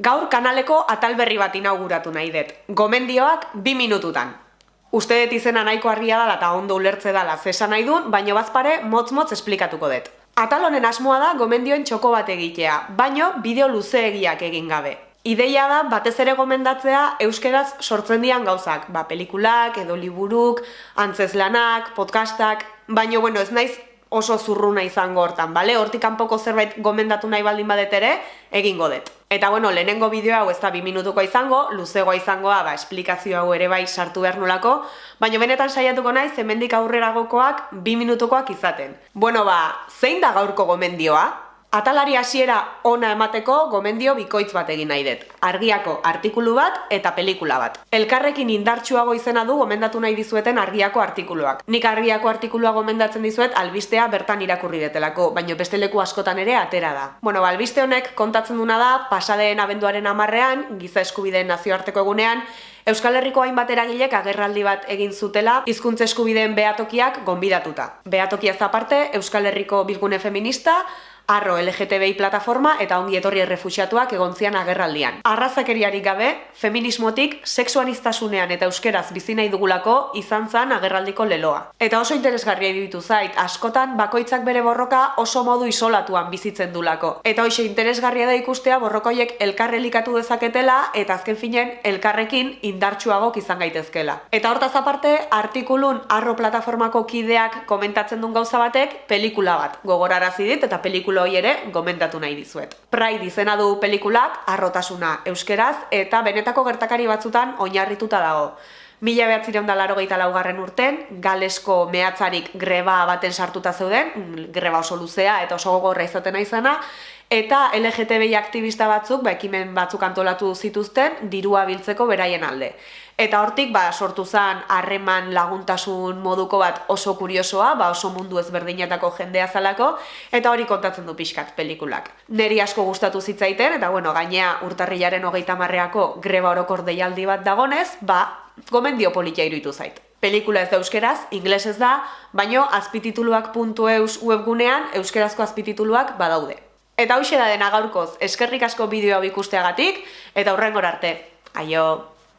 Gaur kanaleko atal berri bat inauguratu nahi dut. Gomendioak bi minututan. Uste dut izena nahiko argia dela eta ondo ulertze dela zesa nahi duen, baino bazpare motz-motz esplikatuko dut. Atal honen asmoa da gomendioen txoko bat egitea, baino bideo luzeegiak egin gabe. Ideia da batez ere gomendatzea euskeraz sortzen dian gauzak, ba, pelikulak, edo liburuk, antzeslanak, podcastak, baino bueno, ez naiz oso zurruna izango hortan, bale? Hortik kanpoko zerbait gomendatu nahi baldin badet ere, egingo dut. Eta bueno, lehenengo bideo hau ez da bi minutuko izango, luzegoa izangoa, ba, esplikazio hau ere bai sartu behar nolako, baina benetan saiatuko naiz, hemendik aurreragokoak bi minutukoak izaten. Bueno, ba, zein da gaurko gomendioa? Atalari hasiera ona emateko gomendio bikoitz bat egin nahi dut. Argiako artikulu bat eta pelikula bat. Elkarrekin indartsuago izena du gomendatu nahi dizueten argiako artikuluak. Nik argiako artikulua gomendatzen dizuet albistea bertan irakurri detelako, baino beste leku askotan ere atera da. Bueno, albiste honek kontatzen duna da pasadeen abenduaren amarrean, giza eskubideen nazioarteko egunean, Euskal Herriko hainbat eragilek agerraldi bat egin zutela hizkuntza eskubideen behatokiak gonbidatuta. Behatokia aparte, Euskal Herriko bilgune feminista, arro LGTBI plataforma eta ongi etorri errefuxiatuak egontzian agerraldian. Arrazakeriarik gabe, feminismotik, seksuanistasunean eta euskeraz bizi nahi dugulako izan zan agerraldiko leloa. Eta oso interesgarria ditu zait, askotan bakoitzak bere borroka oso modu isolatuan bizitzen dulako. Eta hoxe interesgarria da ikustea borrokoiek elkarrelikatu dezaketela eta azken finen elkarrekin indartsuagok izan gaitezkela. Eta hortaz aparte, artikulun arro plataformako kideak komentatzen duen gauza batek pelikula bat gogorarazi dit eta pelikula hoi ere gomendatu nahi dizuet. Pride izena du pelikulak, arrotasuna euskeraz, eta benetako gertakari batzutan oinarrituta dago. Mila behatzireun da laro laugarren urten, galesko mehatzarik greba baten sartuta zeuden, greba oso luzea eta oso gogorra izaten izana, eta LGTBI aktivista batzuk, ba, ekimen batzuk antolatu zituzten, dirua biltzeko beraien alde. Eta hortik ba, sortu zen harreman laguntasun moduko bat oso kuriosoa, ba, oso mundu ezberdinetako jendea zalako, eta hori kontatzen du pixkat pelikulak. Neri asko gustatu zitzaiten, eta bueno, gainea urtarrilaren hogeita marreako greba orokor deialdi bat dagonez, ba, gomendio politia iruditu zait. Pelikula ez da euskeraz, inglesez da, baino azpitituluak.eus webgunean euskerazko azpitituluak badaude. Eta hau da dena gaurkoz, eskerrik asko bideoa ikusteagatik, eta hurrengor arte. Aio!